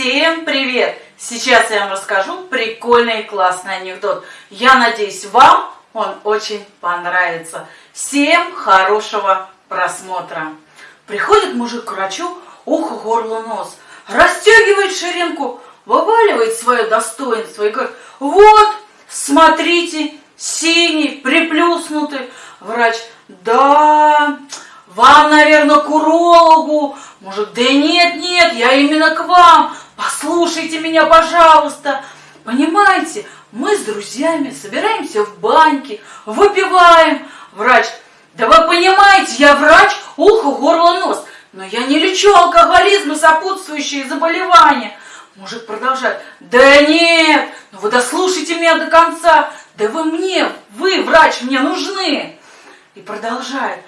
Всем привет! Сейчас я вам расскажу прикольный и классный анекдот. Я надеюсь, вам он очень понравится. Всем хорошего просмотра. Приходит мужик к врачу, ухо, горло, нос. Растягивает ширинку, вываливает свое достоинство и говорит, вот, смотрите, синий, приплюснутый. Врач, да, вам, наверное, к урологу. Может, да нет, нет, я именно к вам. Послушайте меня, пожалуйста. Понимаете, мы с друзьями собираемся в баньке, выпиваем. Врач, да вы понимаете, я врач, ухо, горло, нос. Но я не лечу алкоголизм и сопутствующие заболевания. Мужик продолжает. Да нет, ну вы дослушайте меня до конца. Да вы мне, вы, врач, мне нужны. И продолжает.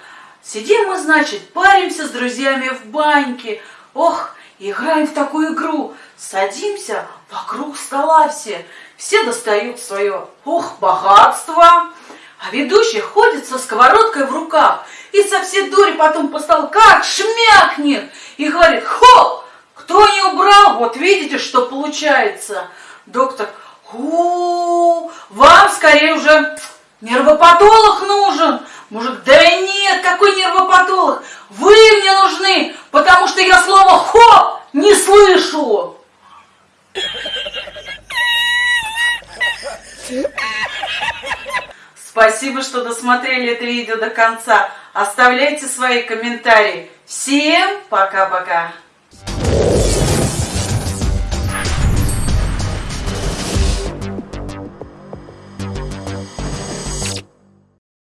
Сидим мы, значит, паримся с друзьями в баньке. Ох, играем в такую игру. Садимся вокруг стола все. Все достают свое, ох, богатство. А ведущий ходит со сковородкой в руках. И со всей дури потом по столу как шмякнет. И говорит, хоп, кто не убрал, вот видите, что получается. Доктор, у, -у вам скорее уже нервопатолог нужен. Мужик, да нет, какой нервопатолог? Вы мне нужны, потому что я слово «хо» не слышу. Спасибо, что досмотрели это видео до конца. Оставляйте свои комментарии. Всем пока-пока.